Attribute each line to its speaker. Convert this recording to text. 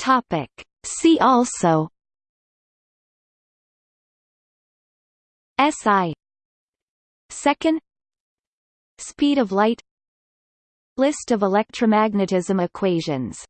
Speaker 1: Topic. See also SI Second. Speed of light. List of electromagnetism equations.